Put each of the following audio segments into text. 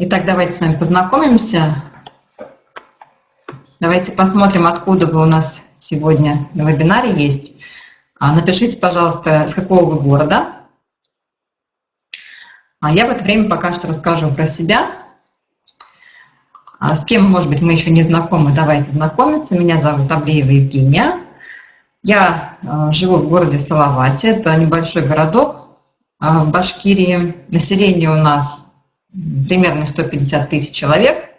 Итак, давайте с вами познакомимся. Давайте посмотрим, откуда вы у нас сегодня на вебинаре есть. А, напишите, пожалуйста, с какого вы города. А я в это время пока что расскажу про себя. А с кем, может быть, мы еще не знакомы, давайте знакомиться. Меня зовут Аблеева Евгения. Я э, живу в городе Салавате, это небольшой городок в Башкирии. Население у нас примерно 150 тысяч человек.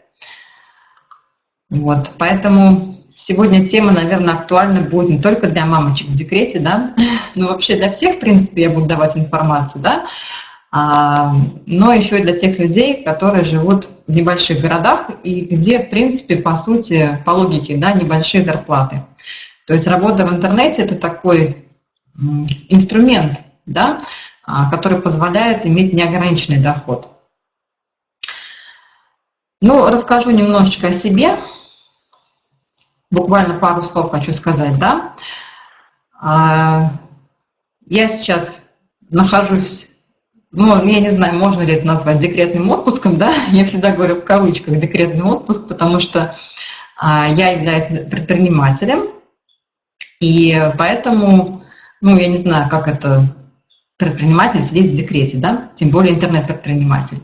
Вот, поэтому сегодня тема, наверное, актуальна будет не только для мамочек в декрете, да, но вообще для всех, в принципе, я буду давать информацию, да, а, но еще и для тех людей, которые живут в небольших городах и где, в принципе, по сути, по логике, да, небольшие зарплаты. То есть работа в интернете – это такой инструмент, да, а, который позволяет иметь неограниченный доход. Ну, расскажу немножечко о себе. Буквально пару слов хочу сказать, да. А, я сейчас нахожусь, ну, я не знаю, можно ли это назвать декретным отпуском, да. Я всегда говорю в кавычках декретный отпуск, потому что а, я являюсь предпринимателем, и поэтому, ну, я не знаю, как это предприниматель сидеть в декрете, да, тем более интернет-предприниматель.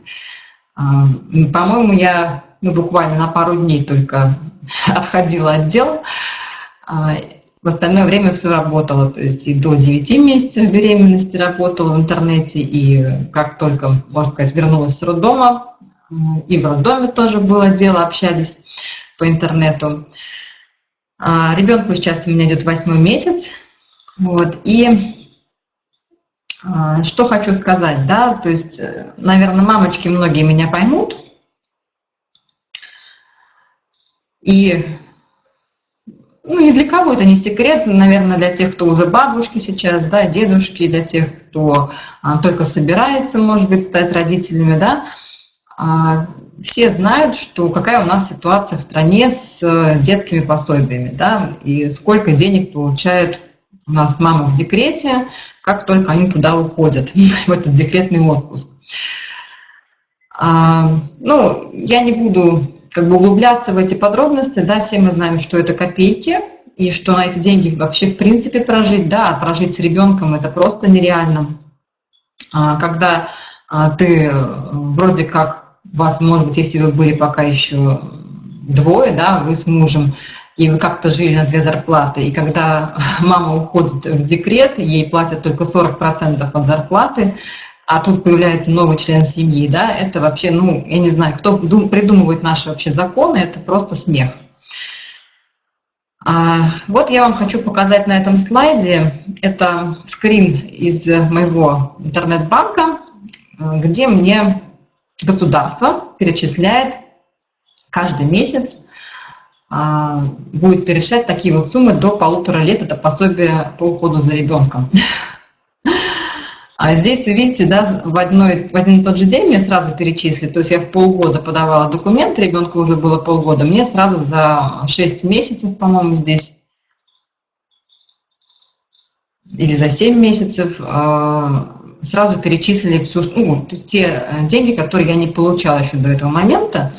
А, по-моему, я ну, буквально на пару дней только отходила от дел. А, в остальное время все работало, то есть и до 9 месяцев беременности работала в интернете, и как только, можно сказать, вернулась с роддома, и в роддоме тоже было дело, общались по интернету. А, ребенку сейчас у меня идет восьмой месяц. Вот, и что хочу сказать, да, то есть, э, наверное, мамочки многие меня поймут. И ну, ни для кого это не секрет, наверное, для тех, кто уже бабушки сейчас, да, дедушки, для тех, кто а, только собирается, может быть, стать родителями, да, а, все знают, что какая у нас ситуация в стране с э, детскими пособиями, да, и сколько денег получают у нас мамы в декрете, как только они туда уходят, в этот декретный отпуск. А, ну, я не буду как бы углубляться в эти подробности, да, все мы знаем, что это копейки, и что на эти деньги вообще в принципе прожить, да, а прожить с ребенком это просто нереально. А, когда а, ты э, вроде как вас, может быть, если вы были пока еще двое, да, вы с мужем, и вы как-то жили на две зарплаты, и когда мама уходит в декрет, ей платят только 40% от зарплаты, а тут появляется новый член семьи, да, это вообще, ну, я не знаю, кто придумывает наши вообще законы, это просто смех. А, вот я вам хочу показать на этом слайде, это скрин из моего интернет-банка, где мне государство перечисляет каждый месяц, будет перечислять такие вот суммы до полутора лет, это пособие по уходу за ребенком. А здесь, видите, да, в, одной, в один и тот же день мне сразу перечислили, то есть я в полгода подавала документы, ребенку уже было полгода, мне сразу за 6 месяцев, по-моему, здесь, или за 7 месяцев, а, сразу перечислили всю, ну, те э, деньги, которые я не получала еще до этого момента.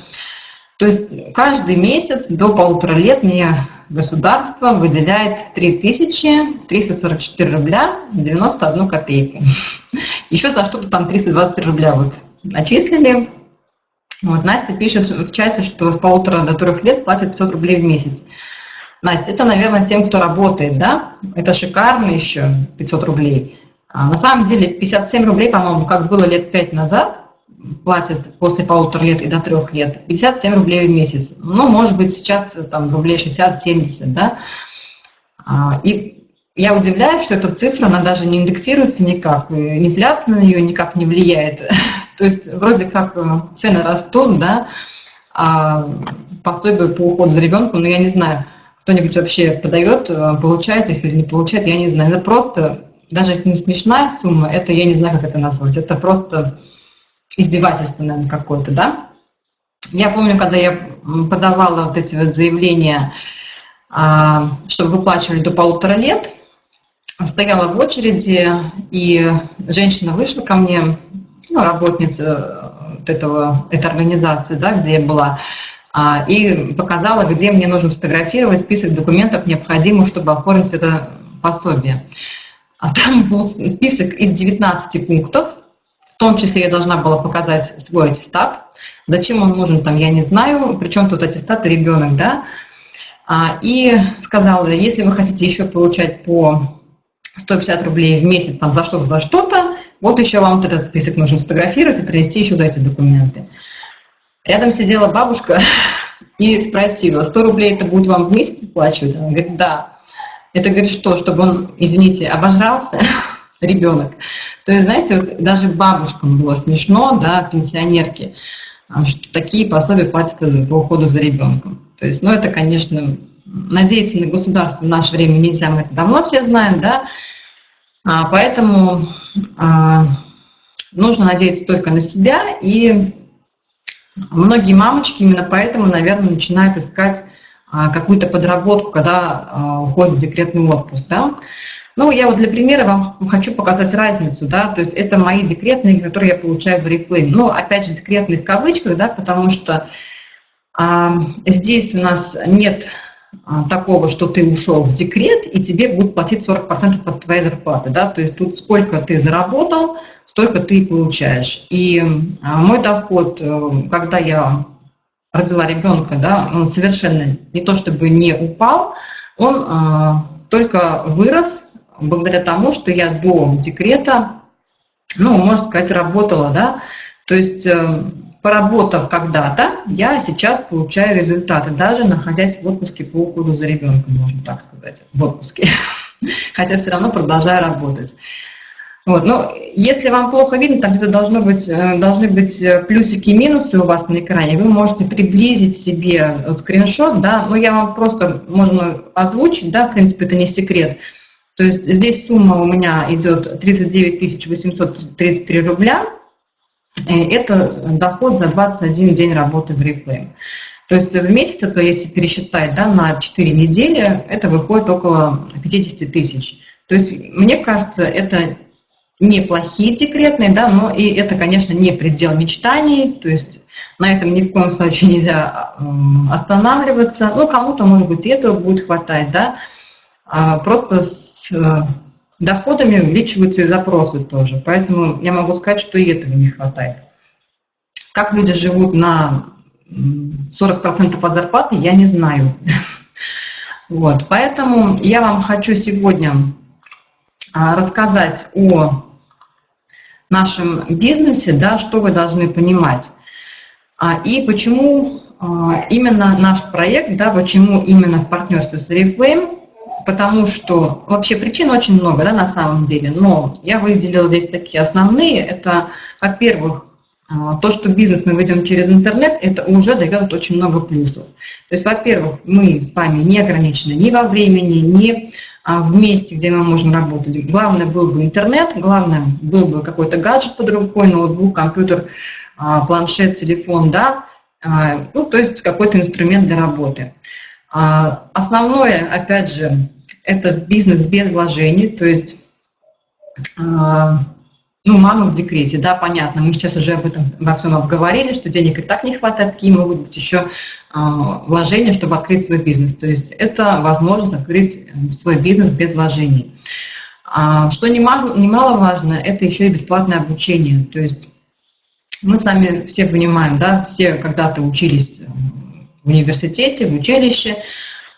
То есть каждый месяц до полутора лет мне государство выделяет 3344 рубля 91 копейку. Еще за что-то там 323 рубля вот начислили. Вот Настя пишет в чате, что с полутора до трех лет платят 500 рублей в месяц. Настя, это, наверное, тем, кто работает, да? Это шикарно еще, 500 рублей. А на самом деле 57 рублей, по-моему, как было лет 5 назад, платят после полутора лет и до трех лет, 57 рублей в месяц. Ну, может быть, сейчас там рублей 60-70, да. А, и я удивляюсь, что эта цифра, она даже не индексируется никак, и инфляция на нее никак не влияет. То есть вроде как э, цены растут, да, а пособие по уходу за ребенком, ну, я не знаю, кто-нибудь вообще подает, э, получает их или не получает, я не знаю. Это просто даже это не смешная сумма, это я не знаю, как это назвать, это просто издевательство, наверное, какое-то, да. Я помню, когда я подавала вот эти вот заявления, а, чтобы выплачивали до полутора лет, стояла в очереди, и женщина вышла ко мне, ну, работница вот этого, этой организации, да, где я была, а, и показала, где мне нужно сфотографировать список документов, необходимых, чтобы оформить это пособие. А там был список из 19 пунктов, в том числе я должна была показать свой аттестат. Зачем он нужен, там, я не знаю, причем тут аттестат и ребенок, да. А, и сказала, если вы хотите еще получать по 150 рублей в месяц там, за что-то, за что-то, вот еще вам вот этот список нужно сфотографировать и принести еще эти документы. Рядом сидела бабушка и спросила, 100 рублей это будет вам в месяц оплачивать? Она говорит, да. Это говорит, что, чтобы он, извините, обожрался, ребенок. То есть, знаете, вот даже бабушкам было смешно, да, пенсионерки, а, что такие пособия платят по уходу за ребенком. То есть, ну, это, конечно, надеяться на государство в наше время нельзя, мы это давно все знаем, да, а, поэтому а, нужно надеяться только на себя, и многие мамочки именно поэтому, наверное, начинают искать а, какую-то подработку, когда а, уходит декретный отпуск, да. Ну, я вот для примера вам хочу показать разницу, да, то есть это мои декретные, которые я получаю в Reflame. Ну, опять же, декретные в кавычках, да, потому что а, здесь у нас нет а, такого, что ты ушел в декрет, и тебе будут платить 40% от твоей зарплаты. Да? То есть тут сколько ты заработал, столько ты получаешь. И а, мой доход, э, когда я родила ребенка, да, он совершенно не то чтобы не упал, он а, только вырос благодаря тому, что я до декрета, ну, можно сказать, работала, да, то есть э, поработав когда-то, я сейчас получаю результаты, даже находясь в отпуске по уходу за ребенком, можно так сказать, в отпуске, хотя все равно продолжаю работать. Вот. Но если вам плохо видно, там где-то должно быть, э, должны быть э, плюсики и минусы у вас на экране, вы можете приблизить себе вот скриншот, да, но я вам просто, можно озвучить, да, в принципе, это не секрет. То есть здесь сумма у меня идет 39 833 рубля, Э, это доход за 21 день работы в Reflame. То есть в месяц, это если пересчитать да, на 4 недели, это выходит около 50 тысяч. То есть мне кажется, это неплохие декретные, да, но и это, конечно, не предел мечтаний, то есть на этом ни в коем случае нельзя останавливаться. Ну, кому-то, может быть, этого будет хватать, да, просто с доходами увеличиваются и запросы тоже. Поэтому я могу сказать, что и этого не хватает. Как люди живут на 40% от зарплаты, я не знаю. Вот, поэтому я вам хочу сегодня а, рассказать о нашем бизнесе, да, что вы должны понимать. А, и почему а, именно наш проект, да, почему именно в партнерстве с Oriflame, потому что вообще причин очень много, да, на самом деле, но я выделила здесь такие основные. Это, во-первых, а, то, что бизнес мы ведем через интернет, это уже дает очень много плюсов. То есть, во-первых, мы с вами не ограничены ни во времени, ни а, в месте, где мы можем работать. Главное был бы интернет, главное был бы какой-то гаджет под рукой, ноутбук, компьютер, а, планшет, телефон, да, ну, то есть какой-то инструмент для работы. Основное, опять же, это бизнес без вложений, то есть, а, ну, мама в декрете, да, понятно, мы сейчас уже об этом во всем обговорили, что денег и так не хватает, какие могут быть еще а, вложения, чтобы открыть свой бизнес. То есть это возможность открыть э, свой бизнес без вложений. А, что немаловажно, это еще и бесплатное обучение. То есть мы сами все понимаем, да, все когда-то учились в университете, в училище,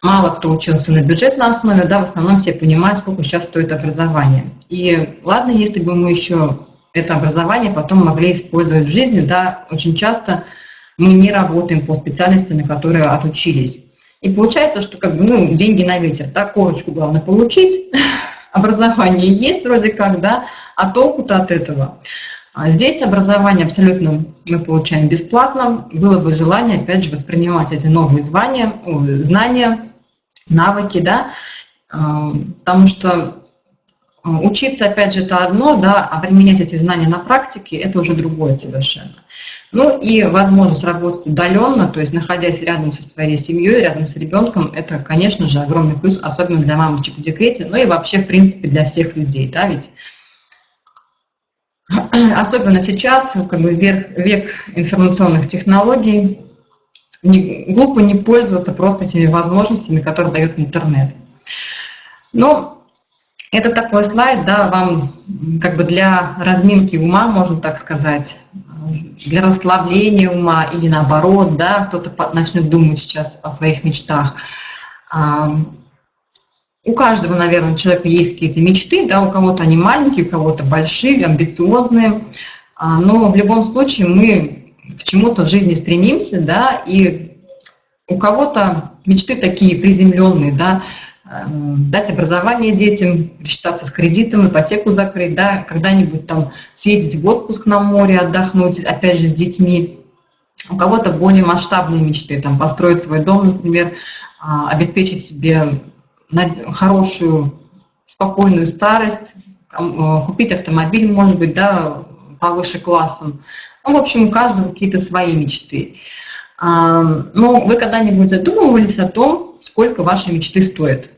Мало кто учился на бюджетной основе, да, в основном все понимают, сколько сейчас стоит образование. И ладно, если бы мы еще это образование потом могли использовать в жизни, да, очень часто мы не работаем по специальности, на которые отучились. И получается, что как бы, ну, деньги на ветер, да, корочку главное получить, образование есть вроде как, да, а толку-то от этого. А здесь образование абсолютно мы получаем бесплатно. Было бы желание, опять же, воспринимать эти новые звания, знания навыки, да, а, потому что а, учиться, опять же, это одно, да, а применять эти знания на практике – это уже другое совершенно. Ну и возможность работать удаленно, то есть находясь рядом со своей семьей, рядом с ребенком, это, конечно же, огромный плюс, особенно для мамочек в декрете, ну и вообще, в принципе, для всех людей, да, ведь особенно сейчас, как бы век, век информационных технологий, не, глупо не пользоваться просто этими возможностями, которые дает интернет. Но это такой слайд, да, вам как бы для разминки ума, можно так сказать, для расслабления ума или наоборот, да, кто-то начнет думать сейчас о своих мечтах. У каждого, наверное, человека есть какие-то мечты, да, у кого-то они маленькие, у кого-то большие, амбициозные, а, но в любом случае мы к чему-то в жизни стремимся, да, и у кого-то мечты такие приземленные, да, эм, дать образование детям, рассчитаться с кредитом, ипотеку закрыть, да, когда-нибудь там съездить в отпуск на море, отдохнуть, опять же, с детьми. У кого-то более масштабные мечты, там, построить свой дом, например, а, обеспечить себе хорошую, спокойную старость, э, купить автомобиль, может быть, да, повыше классом. Ну, в общем, у каждого какие-то свои мечты. А, но вы когда-нибудь задумывались о том, сколько ваши мечты стоят?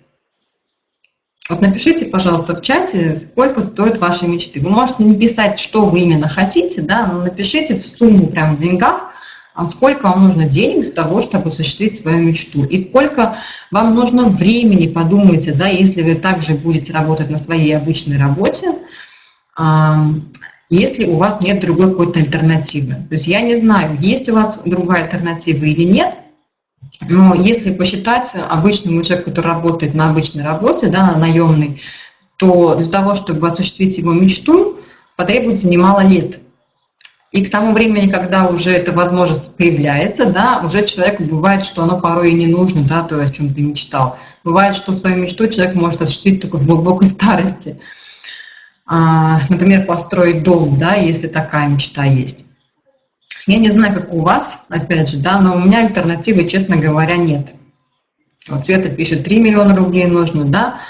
Вот напишите, пожалуйста, в чате, сколько стоят ваши мечты. Вы можете не писать, что вы именно хотите, да, но напишите в сумму, прям в деньгах, а сколько вам нужно денег для того, чтобы осуществить свою мечту, и сколько вам нужно времени, подумайте, да, если вы также будете работать на своей обычной работе, если у вас нет другой какой-то альтернативы. То есть я не знаю, есть у вас другая альтернатива или нет, но если посчитать обычному человеку, который работает на обычной работе, да, на наемной, то для того, чтобы осуществить его мечту, потребуется немало лет. И к тому времени, когда уже эта возможность появляется, да, уже человеку бывает, что оно порой и не нужно, да, то, о чем ты мечтал. Бывает, что свою мечту человек может осуществить только в глубокой старости. А, например, построить дом, да, если такая мечта есть. Я не знаю, как у вас, опять же, да, но у меня альтернативы, честно говоря, нет. Вот Света пишет, 3 миллиона рублей нужно, да.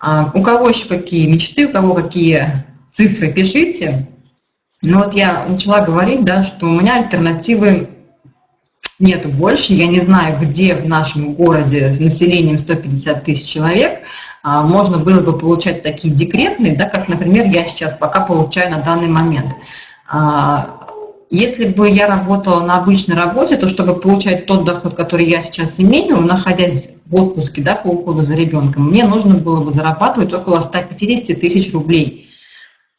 А у кого еще какие мечты, у кого какие цифры, пишите. Но вот я начала говорить, да, что у меня альтернативы нету больше. Я не знаю, где в нашем городе с населением 150 тысяч человек а, можно было бы получать такие декретные, да, как, например, я сейчас пока получаю на данный момент. А, если бы я работала на обычной работе, то чтобы получать тот доход, который я сейчас имею, находясь в отпуске да, по уходу за ребенком, мне нужно было бы зарабатывать около 150 тысяч рублей.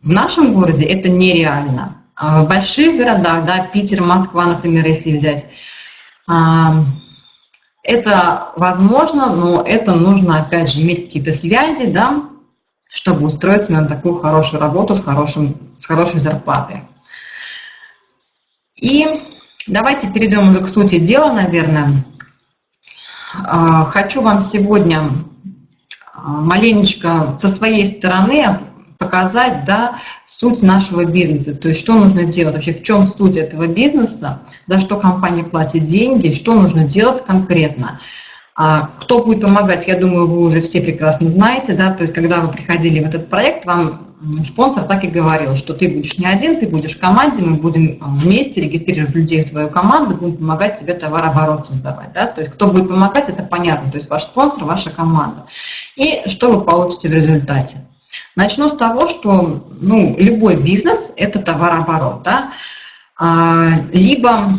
В нашем городе это нереально. А в больших городах, да, Питер, Москва, например, если взять, это возможно, но это нужно, опять же, иметь какие-то связи, да, чтобы устроиться на такую хорошую работу с, хорошим, с хорошей зарплатой. И давайте перейдем уже к сути дела, наверное. А, хочу вам сегодня маленечко со своей стороны показать да, суть нашего бизнеса, то есть что нужно делать, вообще в чем суть этого бизнеса, за что компания платит деньги, что нужно делать конкретно. А кто будет помогать, я думаю, вы уже все прекрасно знаете, да, то есть когда вы приходили в этот проект, вам спонсор так и говорил, что ты будешь не один, ты будешь в команде, мы будем а, вместе регистрировать людей в твою команду, будем помогать тебе товарооборот создавать, да, то есть кто будет помогать, это понятно, то есть ваш спонсор, ваша команда. И что вы получите в результате? Начну с того, что ну, любой бизнес – это товарооборот. Да? А, либо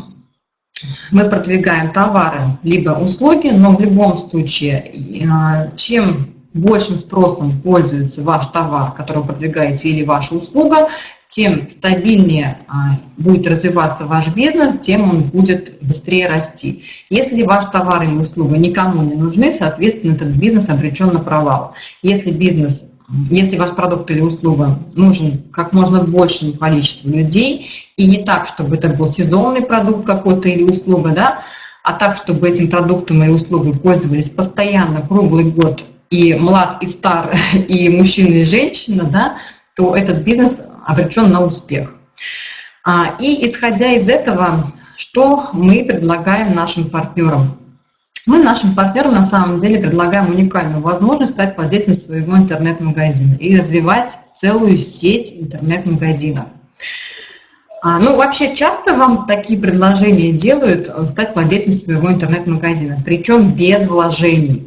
мы продвигаем товары, либо услуги, но в любом случае, а, чем большим спросом пользуется ваш товар, который вы продвигаете, или ваша услуга, тем стабильнее а, будет развиваться ваш бизнес, тем он будет быстрее расти. Если ваш товар или услуга никому не нужны, соответственно, этот бизнес обречен на провал. Если бизнес если ваш продукт или услуга нужен как можно большему количеству людей, и не так, чтобы это был сезонный продукт какой-то или услуга, да, а так, чтобы этим продуктом или услугой пользовались постоянно, круглый год, и млад, и стар, и мужчина, и женщина, да, то этот бизнес обречен на успех. А, и исходя из этого, что мы предлагаем нашим партнерам? Мы нашим партнерам на самом деле предлагаем уникальную возможность стать владельцем своего интернет-магазина и развивать целую сеть интернет-магазинов. А, ну, вообще, часто вам такие предложения делают э, стать владельцем своего интернет-магазина, причем без вложений.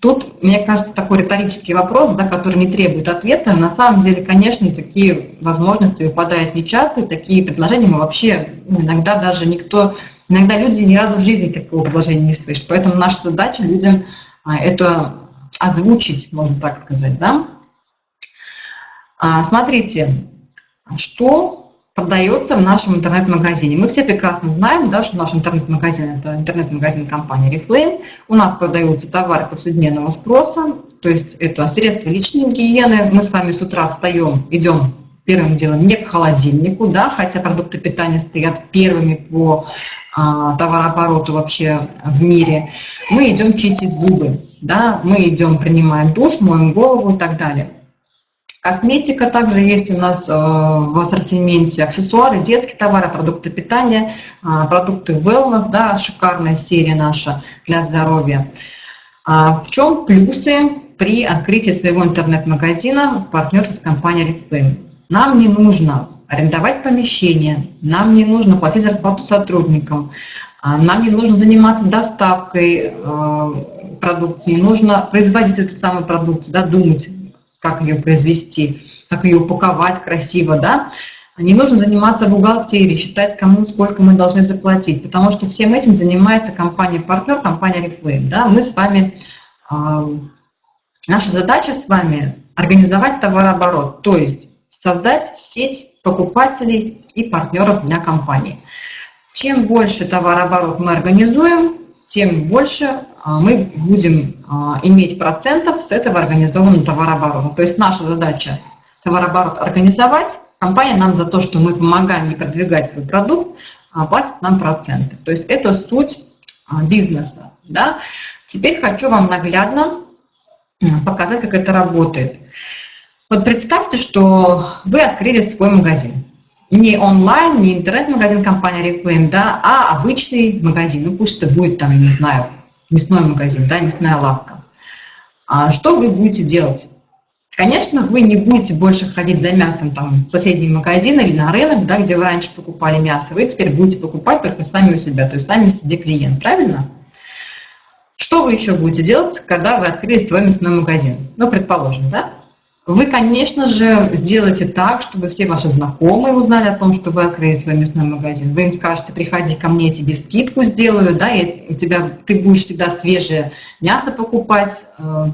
Тут, мне кажется, такой риторический вопрос, да, который не требует ответа. На самом деле, конечно, такие возможности выпадают нечасто, и такие предложения мы вообще ну, иногда даже никто, иногда люди ни разу в жизни такого предложения не слышат. Поэтому наша задача людям а, это озвучить, можно так сказать, да. А, смотрите, что продается в нашем интернет-магазине. Мы все прекрасно знаем, да, что наш интернет-магазин – это интернет-магазин компании Reflame. У нас продаются товары повседневного спроса, то есть это средства личной гигиены. Мы с вами с утра встаем, идем первым делом не к холодильнику, да, хотя продукты питания стоят первыми по а, товарообороту вообще в мире. Мы идем чистить зубы, да, мы идем, принимаем душ, моем голову и так далее. Косметика также есть у нас э, в ассортименте, аксессуары, детские товары, продукты питания, э, продукты wellness, да, шикарная серия наша для здоровья. А в чем плюсы при открытии своего интернет-магазина в партнерстве с компанией Reflame? Нам не нужно арендовать помещение, нам не нужно платить зарплату сотрудникам, а нам не нужно заниматься доставкой э, продукции, не нужно производить эту самую продукцию, да, думать, как ее произвести, как ее упаковать красиво, да, не нужно заниматься бухгалтерией, считать, кому сколько мы должны заплатить, потому что всем этим занимается компания-партнер, компания Reflame. Да? Мы с вами, э, наша задача с вами организовать товарооборот, то есть создать сеть покупателей и партнеров для компании. Чем больше товарооборот мы организуем, тем больше а, мы будем а, иметь процентов с этого организованного товарооборота. То есть наша задача товарооборот организовать, компания нам за то, что мы помогаем ей продвигать свой продукт, а, платит нам проценты. То есть это суть бизнеса. Да? Теперь хочу вам наглядно показать, как это работает. Вот представьте, что вы открыли свой магазин не онлайн, не интернет-магазин компании Reflame, да, а обычный магазин. Ну пусть это будет там, не знаю, мясной магазин, да, мясная лавка. А что вы будете делать? Конечно, вы не будете больше ходить за мясом там, в соседний магазин или на рынок, да, где вы раньше покупали мясо. Вы теперь будете покупать только сами у себя, то есть сами себе клиент, правильно? Что вы еще будете делать, когда вы открыли свой мясной магазин? Ну, предположим, да? Вы, конечно же, сделаете так, чтобы все ваши знакомые узнали о том, что вы открыли свой мясной магазин. Вы им скажете, приходи ко мне, я тебе скидку сделаю, да, и у тебя, ты будешь всегда свежее мясо покупать, э,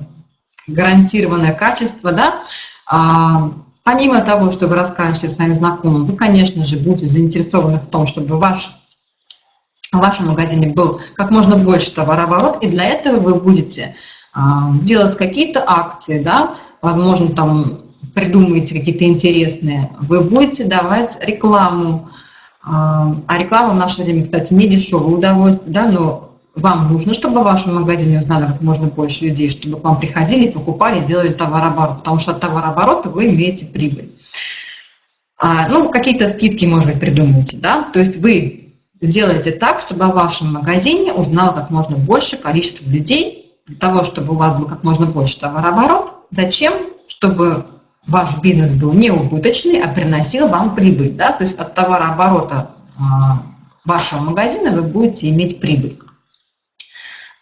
гарантированное качество, да. А, помимо того, что вы расскажете своим знакомым, вы, конечно же, будете заинтересованы в том, чтобы ваш в вашем магазине был как можно больше товарооборот, и для этого вы будете а, делать какие-то акции, да, возможно, там придумаете какие-то интересные, вы будете давать рекламу. А, а реклама в наше время, кстати, не дешевое удовольствие, да, но вам нужно, чтобы в вашем магазине узнали как можно больше людей, чтобы к вам приходили, покупали, делали товарооборот, потому что от товарооборота вы имеете прибыль. А, ну, какие-то скидки, может быть, придумаете, да, то есть вы сделаете так, чтобы о вашем магазине узнало как можно больше количество людей, для того, чтобы у вас был как можно больше товарооборот, Зачем? Чтобы ваш бизнес был не убыточный, а приносил вам прибыль. Да? То есть от товарооборота а, вашего магазина вы будете иметь прибыль.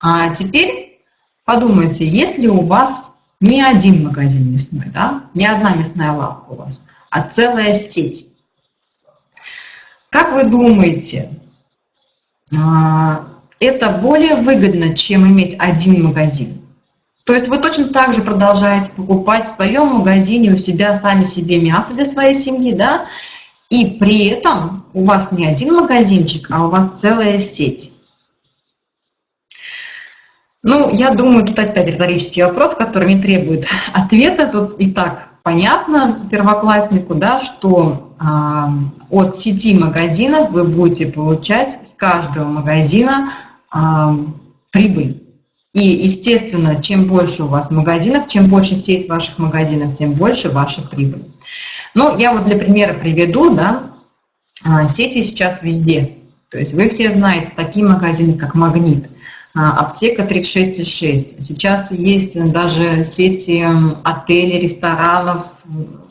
А теперь подумайте, если у вас не один магазин мясной, да, не одна мясная лавка у вас, а целая сеть. Как вы думаете, а, это более выгодно, чем иметь один магазин? То есть вы точно так же продолжаете покупать в своем магазине у себя сами себе мясо для своей семьи, да, и при этом у вас не один магазинчик, а у вас целая сеть. Ну, я думаю, тут опять риторический вопрос, который не требует ответа. Тут и так понятно первокласснику, да, что э, от сети магазинов вы будете получать с каждого магазина э, прибыль. И, естественно, чем больше у вас магазинов, чем больше сеть ваших магазинов, тем больше ваша прибыль. Ну, я вот для примера приведу, да, а, сети сейчас везде. То есть вы все знаете такие магазины, как «Магнит», а, аптека 36,6. Сейчас есть даже сети отелей, ресторанов,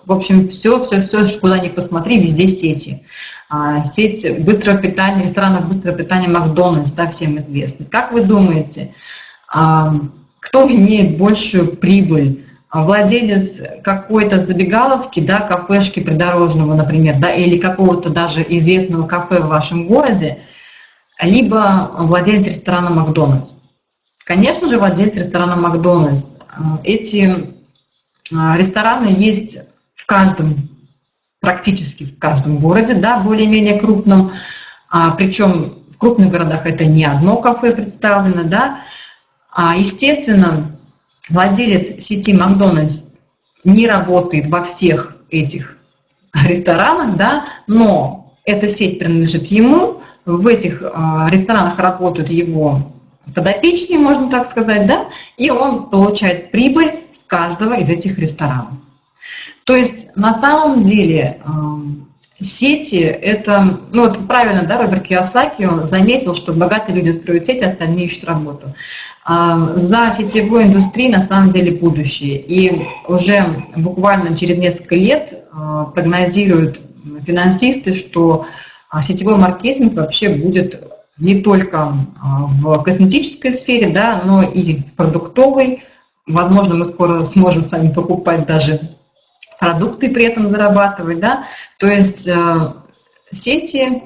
в общем, все, все, все, куда ни посмотри, везде сети. А, сеть быстрого питания, ресторанов быстрого питания Макдональдс, да, всем известны. Как вы думаете, кто имеет большую прибыль, владелец какой-то забегаловки, да, кафешки придорожного, например, да, или какого-то даже известного кафе в вашем городе, либо владелец ресторана Макдональдс. Конечно же, владелец ресторана Макдональдс. Эти а, рестораны есть в каждом, практически в каждом городе, да, более-менее крупном, а, причем в крупных городах это не одно кафе представлено, да. А, естественно, владелец сети Макдональдс не работает во всех этих ресторанах, да, но эта сеть принадлежит ему, в этих а, ресторанах работают его подопечные, можно так сказать, да, и он получает прибыль с каждого из этих ресторанов. То есть на самом деле сети это, ну вот правильно, да, Роберт Киосаки он заметил, что богатые люди строят сети, остальные ищут работу. За сетевой индустрией на самом деле будущее. И уже буквально через несколько лет а, прогнозируют финансисты, что а, сетевой маркетинг вообще будет не только а, в косметической сфере, да, но и в продуктовой. Возможно, мы скоро сможем с вами покупать даже продукты при этом зарабатывать. Да? То есть э, сети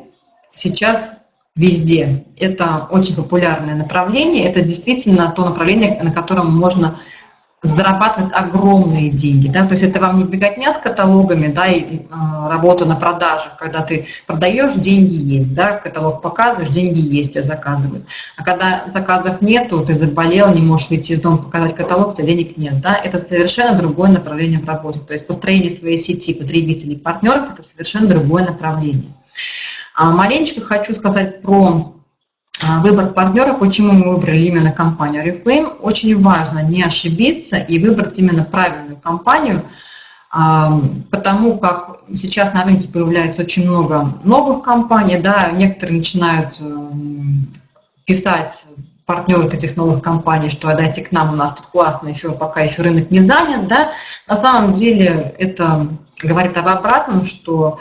сейчас везде. Это очень популярное направление. Это действительно то направление, на котором можно зарабатывать огромные деньги, да, то есть это вам не беготня с каталогами, да, и а, работа на продажах, когда ты продаешь, деньги есть, да, каталог показываешь, деньги есть, тебя заказывают. А когда заказов нету, ты заболел, не можешь выйти из дома показать каталог, у тебя денег нет, да, это совершенно другое направление в работе, то есть построение своей сети потребителей, партнеров – это совершенно другое направление. А маленечко хочу сказать про а, выбор партнера, почему мы выбрали именно компанию Reflame. Очень важно не ошибиться и выбрать именно правильную компанию, а, потому как сейчас на рынке появляется очень много новых компаний, да, некоторые начинают эм, писать партнеры этих новых компаний, что дайте к нам, у нас тут классно, еще пока еще рынок не занят, да, на самом деле это говорит об обратном, что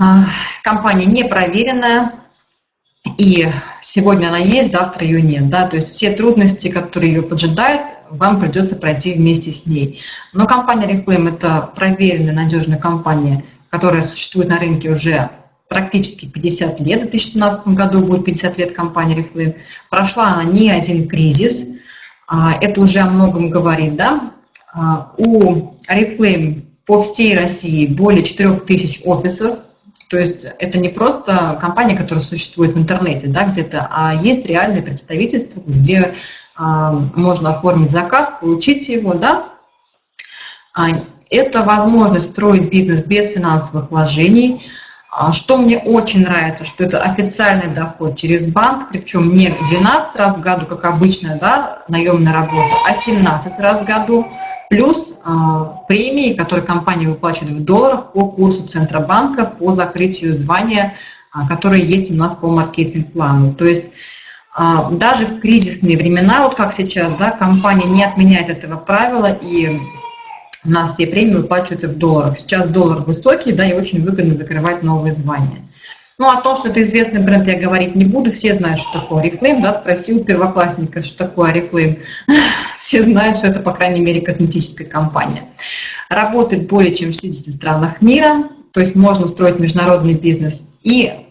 а, компания не проверенная, и сегодня она есть, завтра ее нет. Да? То есть все трудности, которые ее поджидают, вам придется пройти вместе с ней. Но компания Reflame – это проверенная, надежная компания, которая существует на рынке уже практически 50 лет. В 2017 году будет 50 лет компании Reflame. Прошла она не один кризис. А, это уже о многом говорит. Да? А, у Reflame по всей России более 4000 офисов, то есть это не просто компания, которая существует в интернете да, где-то, а есть реальное представительство, где э, можно оформить заказ, получить его. Да? А, это возможность строить бизнес без финансовых вложений. А, что мне очень нравится, что это официальный доход через банк, причем не 12 раз в году, как обычная да, наемная работа, а 17 раз в году плюс э, премии, которые компания выплачивает в долларах по курсу Центробанка по закрытию звания, э, которые есть у нас по маркетинг-плану. То есть э, даже в кризисные времена, вот как сейчас, да, компания не отменяет этого правила, и у нас все премии выплачиваются в долларах. Сейчас доллар высокий, да, и очень выгодно закрывать новые звания. Ну, о том, что это известный бренд, я говорить не буду. Все знают, что такое Oriflame, да, спросил первоклассника, что такое Oriflame. Все знают, что это, по крайней мере, косметическая компания. Работает более чем в 60 странах мира, то есть можно строить международный бизнес. И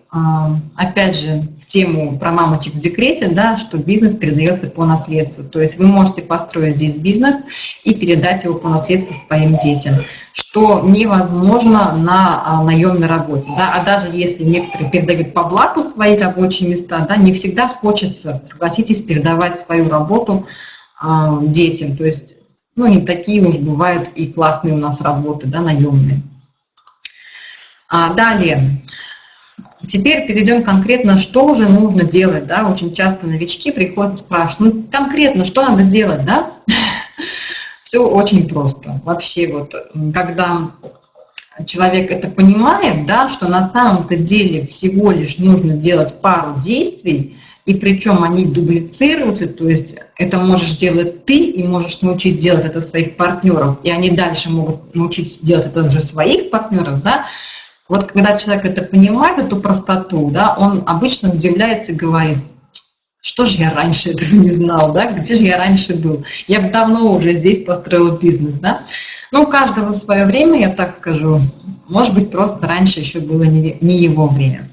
опять же, в тему про мамочек в декрете, да, что бизнес передается по наследству. То есть вы можете построить здесь бизнес и передать его по наследству своим детям, что невозможно на а, наемной работе. Да? А даже если некоторые передают по блату свои рабочие места, да, не всегда хочется, согласитесь, передавать свою работу а, детям. То есть, ну, не такие уж бывают и классные у нас работы, да, наемные. А, далее. Теперь перейдем конкретно, что же нужно делать, да, очень часто новички приходят и спрашивают, ну, конкретно, что надо делать, да? Все очень просто. Вообще вот, когда человек это понимает, да, что на самом-то деле всего лишь нужно делать пару действий, и причем они дублицируются, то есть это можешь делать ты, и можешь научить делать это своих партнеров, и они дальше могут научить делать это уже своих партнеров, да, вот когда человек это понимает, эту простоту, да, он обычно удивляется и говорит, что же я раньше этого не знал, да, где же я раньше был? Я бы давно уже здесь построил бизнес, да. Ну, у каждого свое время, я так скажу. Может быть, просто раньше еще было не, не его время.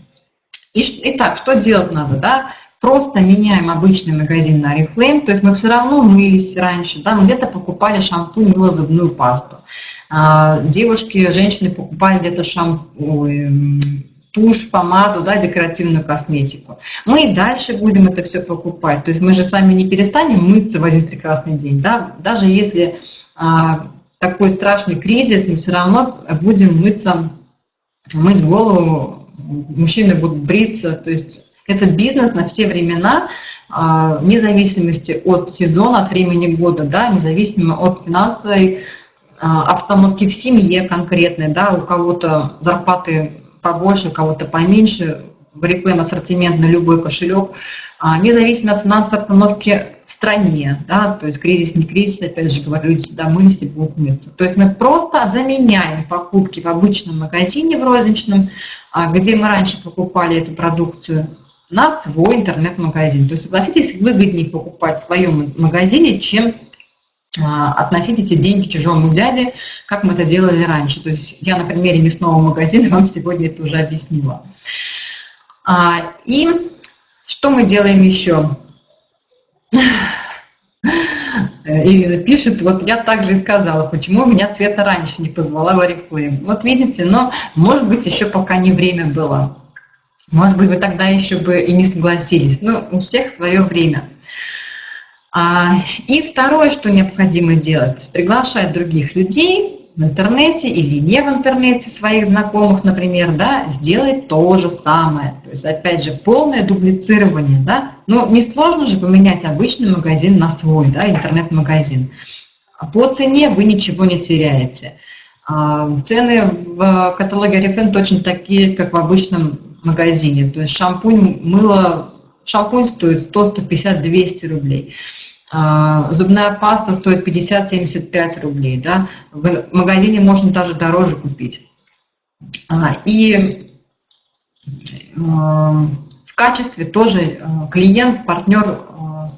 И, итак, что делать надо, да? Просто меняем обычный магазин на Oriflame, то есть мы все равно мылись раньше, да, мы где-то покупали шампунь, мыло, зубную пасту. А, девушки, женщины покупали где-то шампунь, тушь, помаду, да, декоративную косметику. Мы и дальше будем это все покупать. То есть мы же с вами не перестанем мыться в один прекрасный день. Да? Даже если а, такой страшный кризис, мы все равно будем мыться, мыть голову, мужчины будут бриться. То есть это бизнес на все времена, а, вне зависимости от сезона, от времени года, да, независимо от финансовой а, обстановки в семье конкретной, да, у кого-то зарплаты побольше, у кого-то поменьше, в рекламе ассортимент на любой кошелек, а, независимо от финансовой обстановки в стране, да, то есть кризис, не кризис, опять же говорю, люди всегда мылись и будут мыться. То есть мы просто заменяем покупки в обычном магазине, в розничном, где мы раньше покупали эту продукцию, на свой интернет-магазин. То есть, согласитесь, выгоднее покупать в своем магазине, чем а, относить эти деньги чужому дяде, как мы это делали раньше. То есть я на примере мясного магазина вам сегодня это уже объяснила. А, и что мы делаем еще? Ирина пишет, вот я также и сказала, почему меня Света раньше не позвала в Oriflame. Вот видите, но может быть еще пока не время было. Может быть, вы тогда еще бы и не согласились. Но у всех свое время. А, и второе, что необходимо делать, приглашать других людей в интернете или не в интернете, своих знакомых, например, да, сделать то же самое. То есть, опять же, полное дублицирование, да. Ну, несложно же поменять обычный магазин на свой, да, интернет-магазин. По цене вы ничего не теряете. А, цены в каталоге Oriflame точно такие, как в обычном магазине. То есть шампунь, мыло Шампунь стоит 100, 150, 200 рублей. А, зубная паста стоит 50-75 рублей. Да? В магазине можно даже дороже купить. А, и а, в качестве тоже клиент, партнер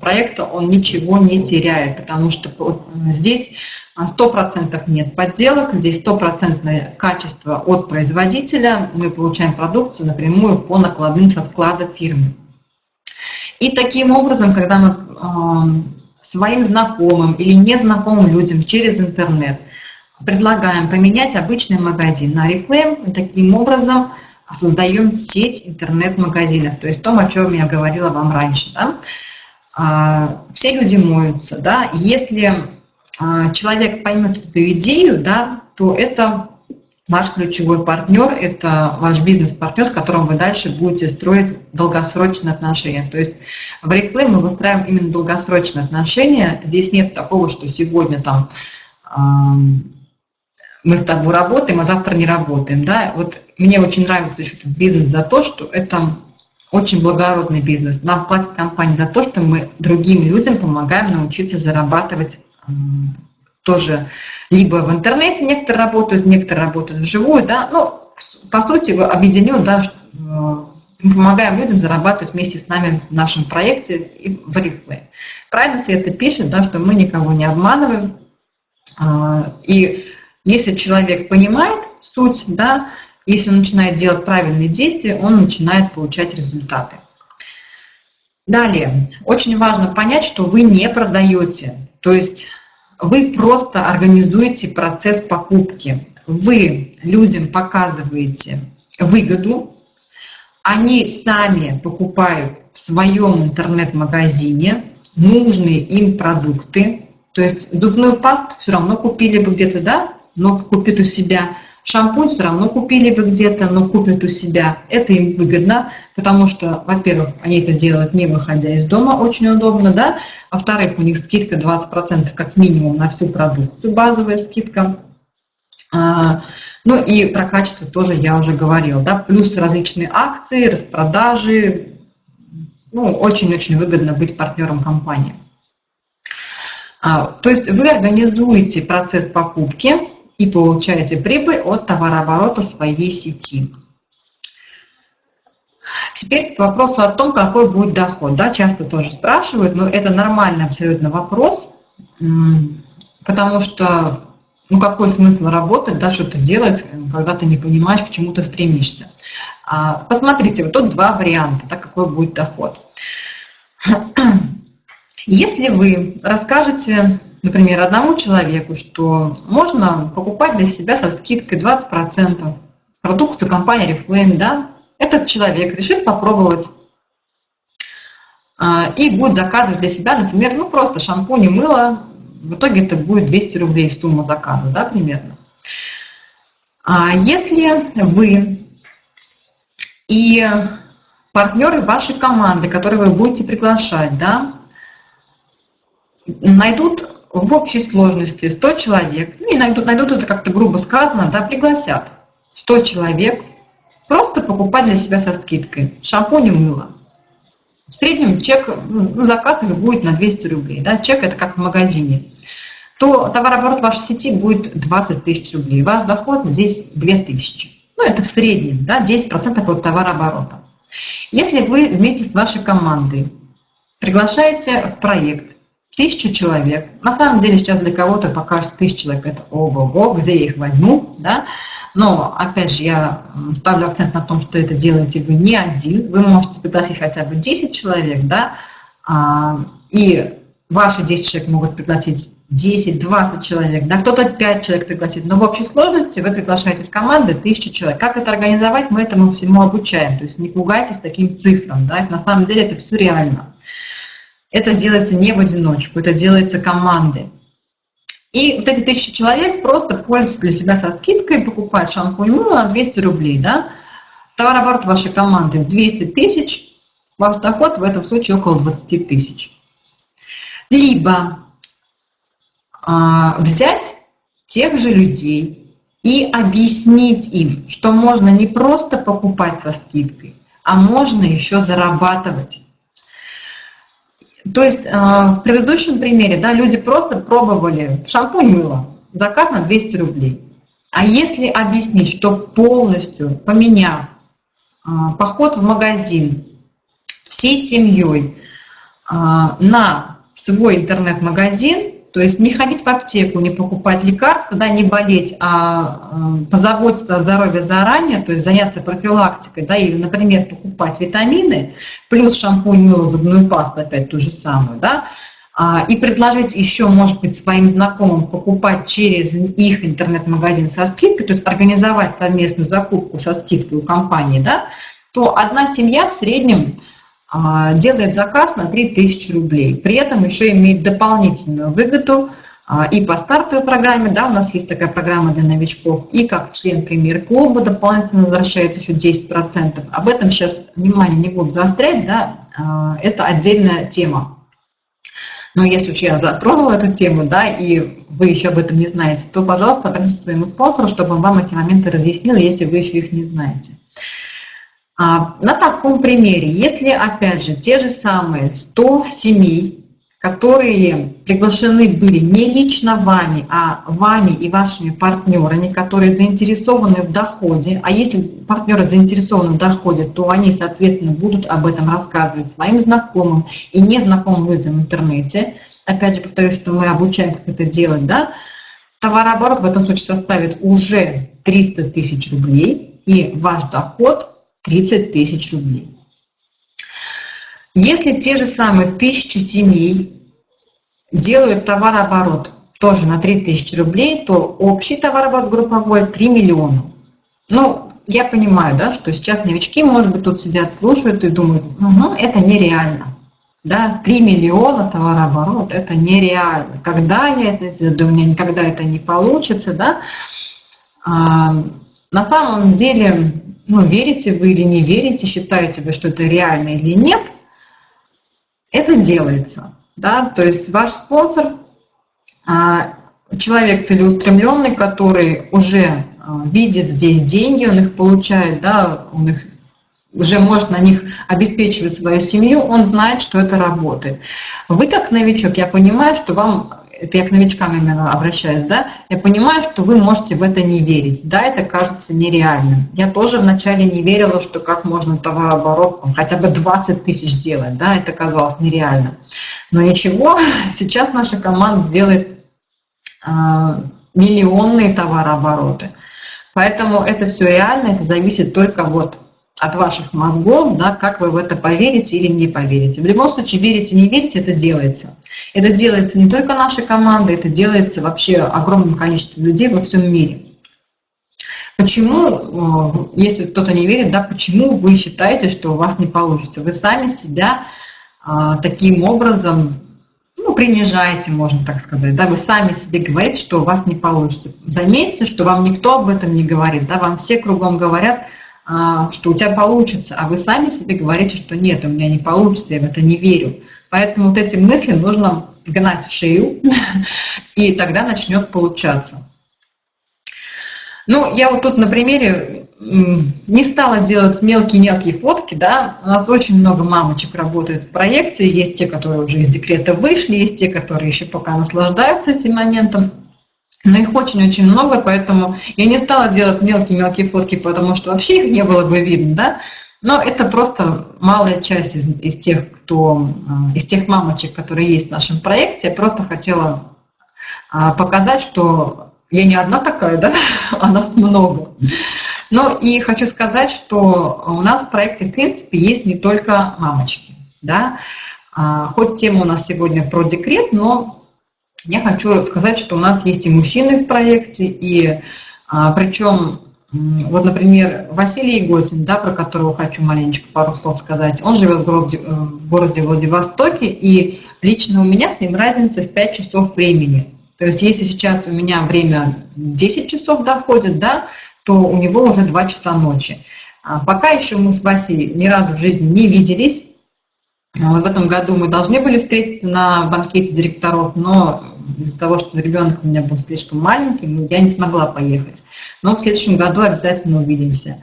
проекта, он ничего не теряет, потому что здесь 100% нет подделок, здесь стопроцентное качество от производителя, мы получаем продукцию напрямую по накладным со склада фирмы. И таким образом, когда мы э, своим знакомым или незнакомым людям через интернет предлагаем поменять обычный магазин на Oriflame, таким образом создаем сеть интернет-магазинов, то есть то, о чем я говорила вам раньше. Да? А, все люди моются. Да? Если а, человек поймет эту идею, да, то это Ваш ключевой партнер – это ваш бизнес-партнер, с которым вы дальше будете строить долгосрочные отношения. То есть в Reflame мы выстраиваем именно долгосрочные отношения. Здесь нет такого, что сегодня там мы с тобой работаем, а завтра не работаем. Да? Вот мне очень нравится еще этот бизнес за то, что это очень благородный бизнес. Нам платит компания за то, что мы другим людям помогаем научиться зарабатывать тоже либо в интернете некоторые работают, некоторые работают вживую, да, ну, по сути, объединен, да, э, мы помогаем людям зарабатывать вместе с нами в нашем проекте и в Oriflame. Правильно это пишет, да, что мы никого не обманываем. А, и если человек понимает суть, да, если он начинает делать правильные действия, он начинает получать результаты. Далее, очень важно понять, что вы не продаете. То есть вы просто организуете процесс покупки. Вы людям показываете выгоду, они сами покупают в своем интернет-магазине нужные им продукты. То есть зубную пасту все равно купили бы где-то, да, но купит у себя Шампунь все равно купили бы где-то, но купят у себя. Это им выгодно, потому что, во-первых, они это делают не выходя из дома, очень удобно, да. Во-вторых, у них скидка 20% как минимум на всю продукцию, базовая скидка. А, ну и про качество тоже я уже говорила, да, плюс различные акции, распродажи. Ну, очень-очень выгодно быть партнером компании. А, то есть вы организуете процесс покупки, и получаете прибыль от товарооборота своей сети. Теперь к вопросу о том, какой будет доход. Да, часто тоже спрашивают, но это нормальный абсолютно вопрос, потому что ну какой смысл работать, да, что-то делать, когда ты не понимаешь, к чему ты стремишься. А, посмотрите, вот тут два варианта, да, какой будет доход. Если вы расскажете, например, одному человеку, что можно покупать для себя со скидкой 20% продукцию компании Reflame, да, этот человек решит попробовать а, и будет заказывать для себя, например, ну просто шампунь и мыло, в итоге это будет 200 рублей сумма заказа, да, примерно. А если вы и партнеры вашей команды, которые вы будете приглашать, да, найдут в общей сложности 100 человек, ну, и найдут, найдут это как-то грубо сказано, да, пригласят 100 человек, просто покупать для себя со скидкой шампунь и мыло. В среднем чек, ну, заказ их будет на 200 рублей, да, чек это как в магазине, то товарооборот вашей сети будет 20 тысяч рублей, ваш доход здесь 2000. Ну, это в среднем, да, 10% от товарооборота. Если вы вместе с вашей командой приглашаете в проект тысячу человек, на самом деле сейчас для кого-то покажется тысяча человек, это ого-го, где я их возьму, да, но опять же я ставлю акцент на том, что это делаете вы не один, вы можете пригласить хотя бы 10 человек, да, а, и ваши 10 человек могут пригласить 10-20 человек, да, кто-то 5 человек пригласит, но в общей сложности вы приглашаете с команды 1000 человек. Как это организовать, мы этому всему обучаем, то есть не пугайтесь таким цифрам, да, на самом деле это все реально. Это делается не в одиночку, это делается командой. И вот эти тысячи человек просто пользуются для себя со скидкой, покупают шампунь мыло на 200 рублей, да, товарооборот вашей команды 200 тысяч, ваш доход в этом случае около 20 тысяч. Либо а, взять тех же людей и объяснить им, что можно не просто покупать со скидкой, а можно еще зарабатывать. То есть а, в предыдущем примере да, люди просто пробовали шампунь мыло, заказ на 200 рублей. А если объяснить, что полностью поменяв а, поход в магазин всей семьей на свой интернет-магазин, то есть не ходить в аптеку, не покупать лекарства, да, не болеть, а э, позаботиться о здоровье заранее, то есть заняться профилактикой, да, и, например, покупать витамины, плюс шампунь, мыло, зубную пасту, опять ту же самую, да, а, и предложить еще, может быть, своим знакомым покупать через их интернет-магазин со скидкой, то есть организовать совместную закупку со скидкой у компании, да, то одна семья в среднем делает заказ на 3000 рублей. При этом еще имеет дополнительную выгоду а, и по стартовой программе, да, у нас есть такая программа для новичков, и как член премьер-клуба дополнительно возвращается еще 10%. Об этом сейчас внимание не буду заострять, да, а, это отдельная тема. Но если уж я затронула эту тему, да, и вы еще об этом не знаете, то, пожалуйста, обратитесь к своему спонсору, чтобы он вам эти моменты разъяснил, если вы еще их не знаете. А, на таком примере, если, опять же, те же самые 100 семей, которые приглашены были не лично вами, а вами и вашими партнерами, которые заинтересованы в доходе, а если партнеры заинтересованы в доходе, то они, соответственно, будут об этом рассказывать своим знакомым и незнакомым людям в интернете. Опять же, повторюсь, что мы обучаем, как это делать, да, товарооборот в этом случае составит уже 300 тысяч рублей, и ваш доход 30 тысяч рублей. Если те же самые тысячи семей делают товарооборот тоже на 3000 рублей, то общий товарооборот групповой 3 миллиона. Ну, я понимаю, да, что сейчас новички, может быть, тут сидят, слушают и думают, угу, это нереально. Да, 3 миллиона товарооборот, это нереально. Когда я это сделаю, у меня никогда это не получится, да. А, на самом деле ну, верите вы или не верите, считаете вы, что это реально или нет, это делается. Да? То есть ваш спонсор, а, человек целеустремленный, который уже а, видит здесь деньги, он их получает, да, он их уже может на них обеспечивать свою семью, он знает, что это работает. Вы как новичок, я понимаю, что вам это я к новичкам именно обращаюсь, да, я понимаю, что вы можете в это не верить, да, это кажется нереальным. Я тоже вначале не верила, что как можно товарооборот хотя бы 20 тысяч делать, да, это казалось нереально. Но ничего, сейчас наша команда делает э, миллионные товарообороты. Поэтому это все реально, это зависит только вот от ваших мозгов, да, как вы в это поверите или не поверите. В любом случае, верите, не верите, это делается. Это делается не только нашей командой, это делается вообще огромным количеством людей во всем мире. Почему, э, если кто-то не верит, да, почему вы считаете, что у вас не получится? Вы сами себя а, таким образом ну, принижаете, можно так сказать, да, вы сами себе говорите, что у вас не получится. Заметьте, что вам никто об этом не говорит, да, вам все кругом говорят, что у тебя получится, а вы сами себе говорите, что нет, у меня не получится, я в это не верю. Поэтому вот эти мысли нужно гнать в шею, и тогда начнет получаться. Ну, я вот тут на примере не стала делать мелкие-мелкие фотки, да, у нас очень много мамочек работает в проекте, есть те, которые уже из декрета вышли, есть те, которые еще пока наслаждаются этим моментом. Но их очень-очень много, поэтому я не стала делать мелкие-мелкие фотки, потому что вообще их не было бы видно, да. Но это просто малая часть из, из тех, кто, э, из тех мамочек, которые есть в нашем проекте. Я просто хотела а, показать, что я не одна такая, да, а нас много. Ну и хочу сказать, что у нас в проекте, в принципе, есть не только мамочки, да. А, хоть тема у нас сегодня про декрет, но я хочу сказать, что у нас есть и мужчины в проекте, и а, причем, вот, например, Василий Еготин, да, про которого хочу маленечко пару слов сказать, он живет в городе, э, в городе Владивостоке, и лично у меня с ним разница в 5 часов времени. То есть если сейчас у меня время 10 часов доходит, да, то у него уже 2 часа ночи. А пока еще мы с Васей ни разу в жизни не виделись, а, в этом году мы должны были встретиться на банкете директоров, но из-за того, что ребенок у меня был слишком маленький, я не смогла поехать. Но в следующем году обязательно увидимся.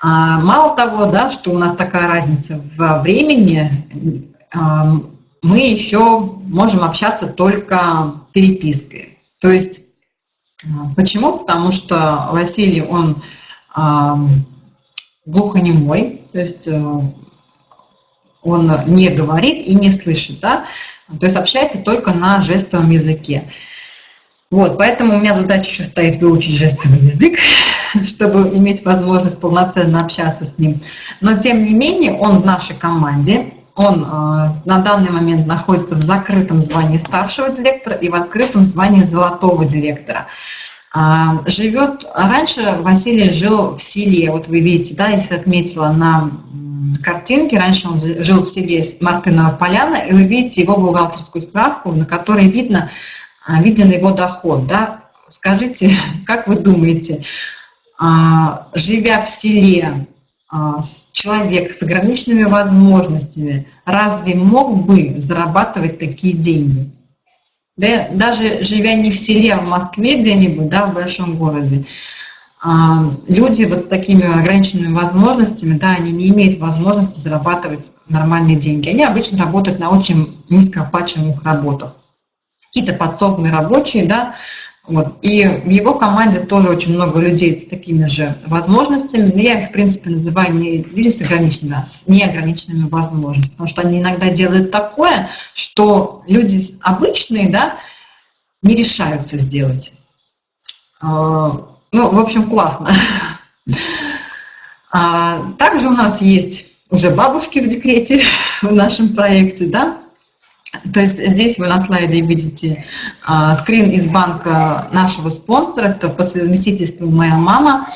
А, мало того, да, что у нас такая разница во времени, а, мы еще можем общаться только перепиской. То есть, почему? Потому что Василий, он глухонемой, то есть э, он не говорит и не слышит, да, то есть общается только на жестовом языке. Вот, поэтому у меня задача еще стоит выучить жестовый язык, чтобы иметь возможность полноценно общаться с ним. Но тем не менее он в нашей команде, он э, на данный момент находится в закрытом звании старшего директора и в открытом звании золотого директора. Э, живет, раньше Василий жил в селе, вот вы видите, да, если отметила на картинки. Раньше он жил в селе Мартынова Поляна, и вы видите его бухгалтерскую справку, на которой видно, а, виден его доход. Да? Скажите, как вы думаете, а, живя в селе, а, человек с ограниченными возможностями разве мог бы зарабатывать такие деньги? Да, даже живя не в селе, а в Москве где-нибудь, да, в большом городе, люди вот с такими ограниченными возможностями, да, они не имеют возможности зарабатывать нормальные деньги. Они обычно работают на очень низкооплачиваемых работах. Какие-то подсобные рабочие, да, вот. И в его команде тоже очень много людей с такими же возможностями, но я их, в принципе, называю не люди с ограниченными, а с неограниченными возможностями, потому что они иногда делают такое, что люди обычные, да, не решаются сделать. Ну, в общем, классно. А, также у нас есть уже бабушки в декрете в нашем проекте, да. То есть здесь вы на слайде видите а, скрин из банка нашего спонсора, это по совместительству моя мама.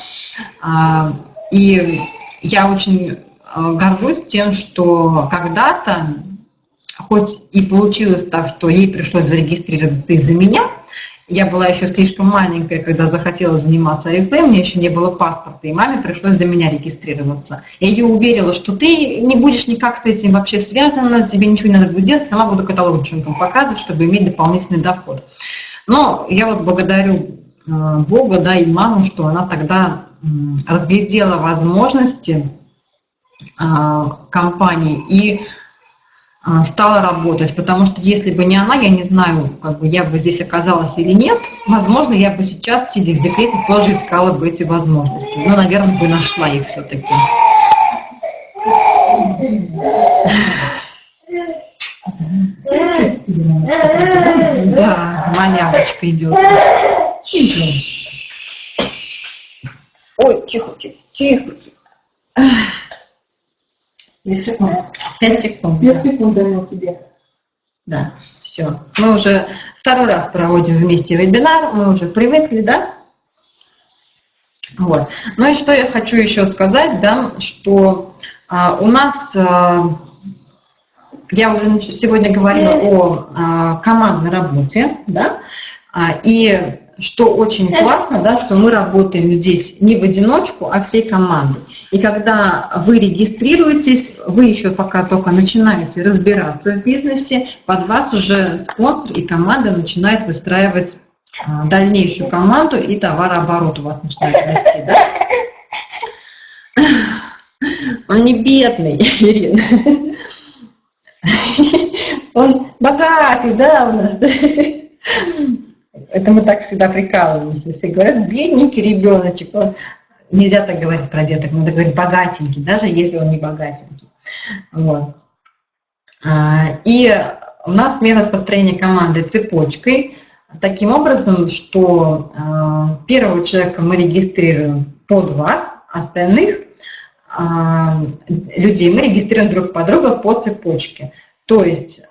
А, и я очень а, горжусь тем, что когда-то, хоть и получилось так, что ей пришлось зарегистрироваться из-за меня, я была еще слишком маленькая, когда захотела заниматься АФМ, мне еще не было паспорта, и маме пришлось за меня регистрироваться. Я ее уверила, что ты не будешь никак с этим вообще связана, тебе ничего не надо будет делать, сама буду каталог девчонкам показывать, чтобы иметь дополнительный доход. Но я вот благодарю э, Бога, да, и маму, что она тогда разглядела возможности э, компании и а, стала работать, потому что если бы не она, я не знаю, как бы я бы здесь оказалась или нет, возможно, я бы сейчас, сидя в декрете, тоже искала бы эти возможности, но, наверное, бы нашла их все-таки. Да, манявочка идет. Ой, тихо, тихо, тихо. Пять секунд. Пять секунд. Пять секунд даю тебе. Да, все. Мы уже второй раз проводим вместе вебинар, мы уже привыкли, да? Вот. Ну и что я хочу еще сказать, да, что а, у нас, а, я уже сегодня говорила о а, командной работе, да, а, и что очень классно, да, что мы работаем здесь не в одиночку, а всей командой. И когда вы регистрируетесь, вы еще пока только начинаете разбираться в бизнесе, под вас уже спонсор и команда начинает выстраивать а, дальнейшую команду, и товарооборот у вас начинает расти, да? Он не бедный, Ирина. Он богатый, да, у нас. Это мы так всегда прикалываемся. Все говорят, бедненький ребеночек. Он... Нельзя так говорить про деток, надо говорить богатенький, даже если он не богатенький. Вот. А, и у нас метод построения команды цепочкой, таким образом, что а, первого человека мы регистрируем под вас, остальных а, людей мы регистрируем друг по другу по цепочке. То есть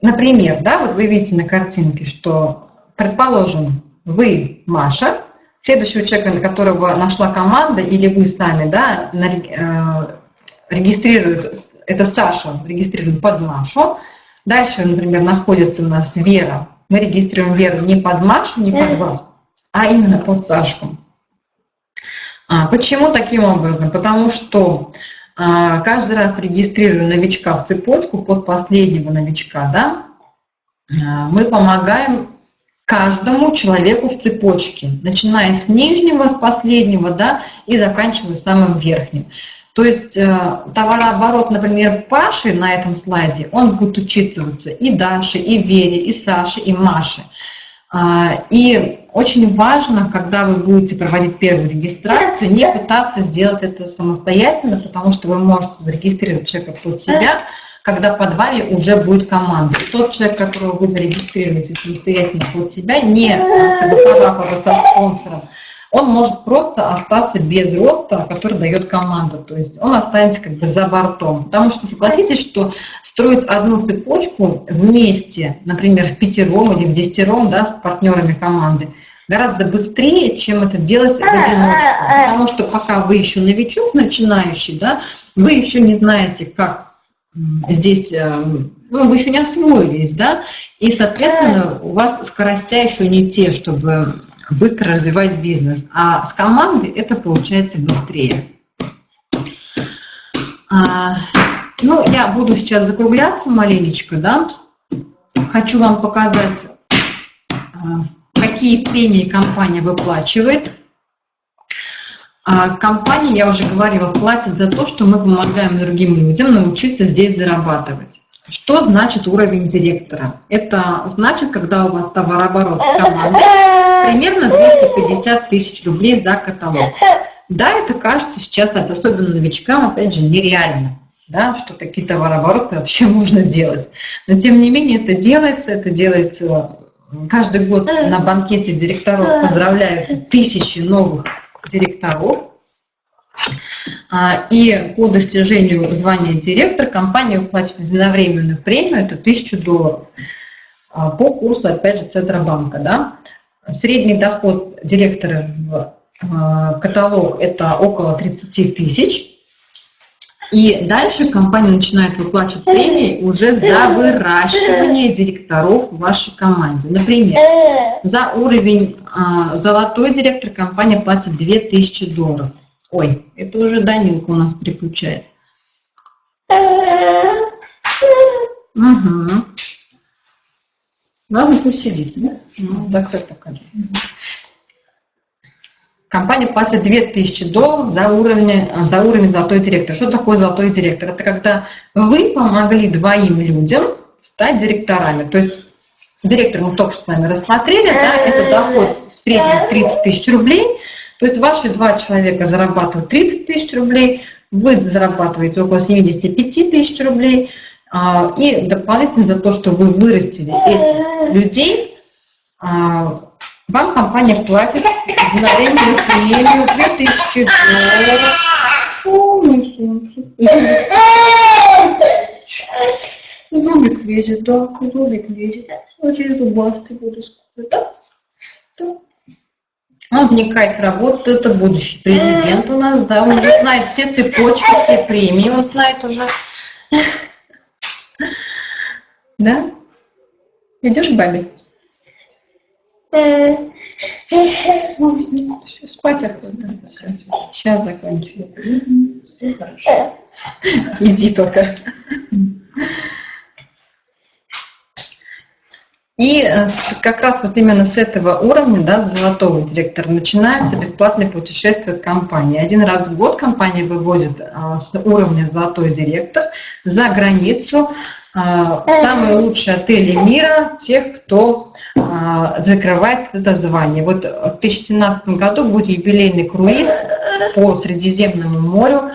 Например, да, вот вы видите на картинке, что, предположим, вы Маша, следующего человека, на которого нашла команда, или вы сами, да, э, регистрируют, это Саша, регистрируем под Машу. Дальше, например, находится у нас Вера. Мы регистрируем Веру не под Машу, не под вас, а именно под Сашку. А, почему таким образом? Потому что каждый раз регистрируя новичка в цепочку под последнего новичка, да, а, мы помогаем каждому человеку в цепочке, начиная с нижнего, с последнего, да, и заканчивая самым верхним. То есть э, товарооборот, например, Паши на этом слайде, он будет учитываться и Даше, и Вере, и Саше, и Маше. А, и очень важно, когда вы будете проводить первую регистрацию, не пытаться сделать это самостоятельно, потому что вы можете зарегистрировать человека под себя, когда под вами уже будет команда. Тот человек, которого вы зарегистрируете самостоятельно под себя, не сфотографировав со спонсором, он может просто остаться без роста, который дает команда. То есть он останется как бы за бортом. Потому что согласитесь, что строить одну цепочку вместе, например, в пятером или в десятером да, с партнерами команды, гораздо быстрее, чем это делать в одиночку. Потому что пока вы еще новичок, начинающий, да, вы еще не знаете, как здесь, э, ну, вы еще не освоились, да, и, соответственно, у вас скоростя еще не те, чтобы быстро развивать бизнес. А с командой это получается быстрее. А, ну, я буду сейчас закругляться маленечко, да. Хочу вам показать, а, какие премии компания выплачивает. А компания, я уже говорила, платит за то, что мы помогаем другим людям научиться здесь зарабатывать. Что значит уровень директора? Это значит, когда у вас товарооборот с командой примерно 250 тысяч рублей за каталог. Да, это кажется сейчас, особенно новичкам, опять же, нереально, да, что такие товарообороты вообще можно делать. Но тем не менее это делается, это делается каждый год на банкете директоров поздравляют тысячи новых директоров. А, и по достижению звания директор компания выплачивает единовременную премию, это 1000 долларов, а, по курсу, опять же, Центробанка. Да? Средний доход директора в а, каталог – это около 30 тысяч. И дальше компания начинает выплачивать премии уже за выращивание директоров в вашей команде. Например, за уровень золотой директор компания платит 2000 долларов. Ой, это уже Данилка у нас приключает. Угу. Ладно, пусть сидит, да? Ну, закрой покажи. компания платит 2000 долларов за уровень, за уровень золотой директор. Что такое золотой директор? Это когда вы помогли двоим людям стать директорами. То есть директор мы только что с вами рассмотрели, да, это доход в среднем 30 тысяч рублей. То есть ваши два человека зарабатывают 30 тысяч рублей, вы зарабатываете около 75 тысяч рублей, а, и дополнительно за то, что вы вырастили этих людей, а, вам компания платит мгновенную премию 2000 долларов. Зубик лезет, да, зубик лезет. Я зубастый буду скоро, да? да. Он вникает в работу, это будущий президент у нас, да, он уже знает все цепочки, все премии, он знает уже. Да? Идешь к бабе? Все, спать охота. Все. Сейчас закончим. Иди только. И э, как раз вот именно с этого уровня, да, с золотого директора, начинается бесплатное путешествие от компании. Один раз в год компания вывозит а, с уровня золотой директор за границу а, самые лучшие отели мира, тех, кто закрывает это звание. Вот в 2017 году будет юбилейный круиз по Средиземному морю.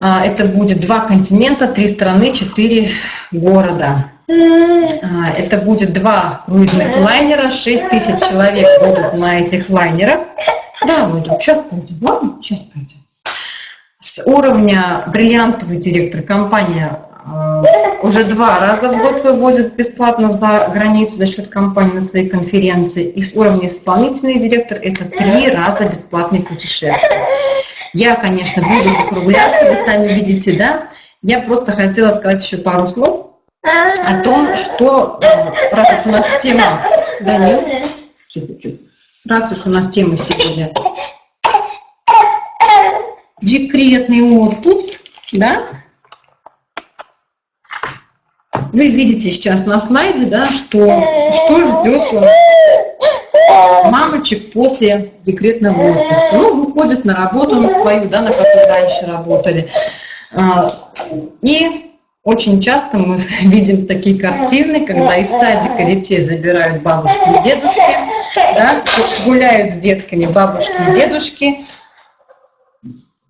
Это будет два континента, три страны, четыре города. Это будет два круизных лайнера, 6 тысяч человек будут на этих лайнерах. Да, выйдем, сейчас пойдем? Сейчас пойдем. С уровня бриллиантовый директор компания а, уже два раза в год вывозят бесплатно за границу за счет компании на своей конференции. И с уровня исполнительный директор это три раза бесплатные путешествия. Я, конечно, буду закругляться, вы сами видите, да? Я просто хотела сказать еще пару слов о том, что раз у нас тема, Данил, раз уж у нас тема сегодня декретный отпуск, да, вы видите сейчас на слайде, да, что, что ждет мамочек после декретного отпуска. Ну, выходят на работу на свою, да, на которой раньше работали. А, и очень часто мы видим такие картины, когда из садика детей забирают бабушки и дедушки, да, гуляют с детками бабушки и дедушки,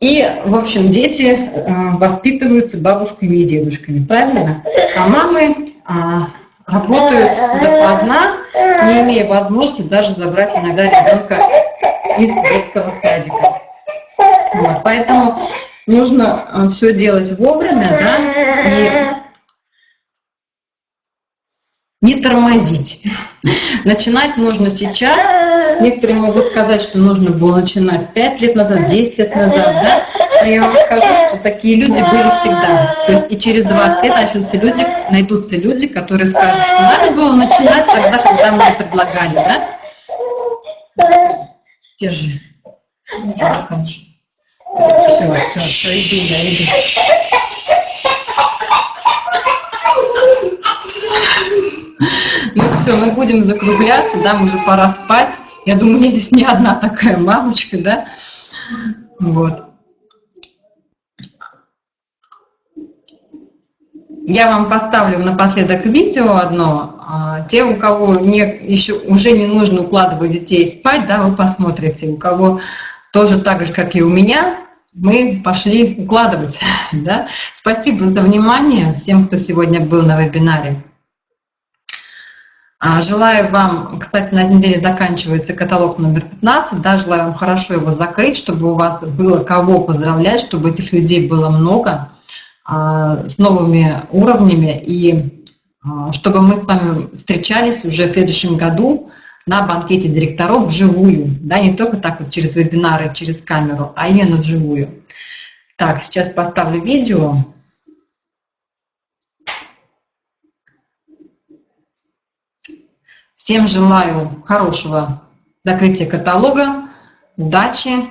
и, в общем, дети э, воспитываются бабушками и дедушками, правильно? А мамы а, работают допоздна, не имея возможности даже забрать иногда ребенка из детского садика. Вот, поэтому нужно э, все делать вовремя, да, и не тормозить. Начинать нужно сейчас. Некоторые могут сказать, что нужно было начинать 5 лет назад, 10 лет назад, да? Но я вам скажу, что такие люди были всегда. То есть и через 20 лет начнутся люди, найдутся люди, которые скажут, что надо было начинать тогда, когда мы предлагали, да? Держи. Все, все, все, иду, я иду. Ну все, мы будем закругляться, да, мы уже пора спать. Я думаю, я здесь не одна такая мамочка, да. Вот. Я вам поставлю напоследок видео одно. А, те, у кого не, еще уже не нужно укладывать детей спать, да, вы посмотрите. У кого тоже так же, как и у меня, мы пошли укладывать. Да? Спасибо за внимание всем, кто сегодня был на вебинаре. А, желаю вам, кстати, на неделе заканчивается каталог номер 15, да, желаю вам хорошо его закрыть, чтобы у вас было кого поздравлять, чтобы этих людей было много, а, с новыми уровнями, и а, чтобы мы с вами встречались уже в следующем году на банкете директоров вживую, да, не только так вот через вебинары, через камеру, а именно вживую. Так, сейчас поставлю видео. Всем желаю хорошего закрытия каталога, удачи,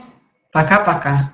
пока-пока.